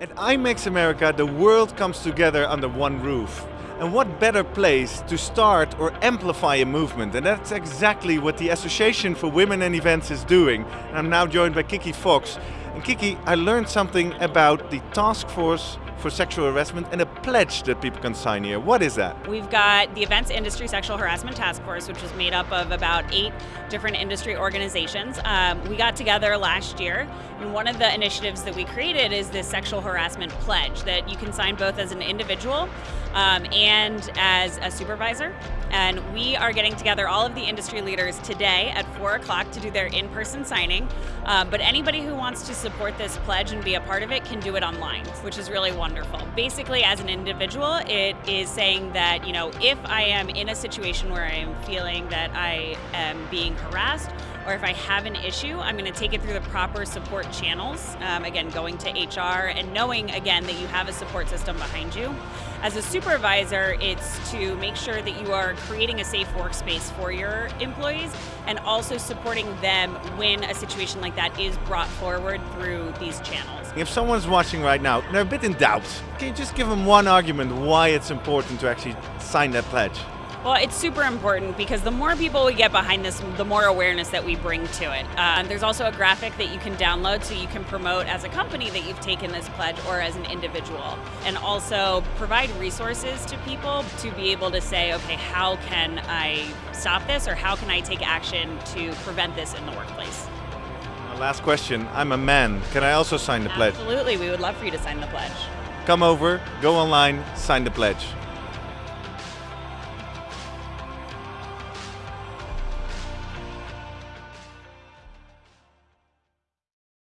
At IMEX America, the world comes together under one roof. And what better place to start or amplify a movement? And that's exactly what the Association for Women in Events is doing. And I'm now joined by Kiki Fox. And Kiki, I learned something about the task force for sexual harassment and a pledge that people can sign here. What is that? We've got the Events Industry Sexual Harassment Task Force, which is made up of about eight different industry organizations. Um, we got together last year, and one of the initiatives that we created is this sexual harassment pledge that you can sign both as an individual um, and as a supervisor. And we are getting together all of the industry leaders today at 4 o'clock to do their in person signing. Um, but anybody who wants to support this pledge and be a part of it can do it online, which is really wonderful. Basically, as an individual, it is saying that, you know, if I am in a situation where I am feeling that I am being harassed, or if I have an issue, I'm going to take it through the proper support channels. Um, again, going to HR and knowing again that you have a support system behind you. As a supervisor, it's to make sure that you are creating a safe workspace for your employees and also supporting them when a situation like that is brought forward through these channels. If someone's watching right now, they're a bit in doubt, can you just give them one argument why it's important to actually sign that pledge? Well, it's super important because the more people we get behind this, the more awareness that we bring to it. Uh, there's also a graphic that you can download so you can promote as a company that you've taken this pledge or as an individual. And also provide resources to people to be able to say, okay, how can I stop this or how can I take action to prevent this in the workplace? Last question. I'm a man. Can I also sign the pledge? Absolutely. We would love for you to sign the pledge. Come over, go online, sign the pledge.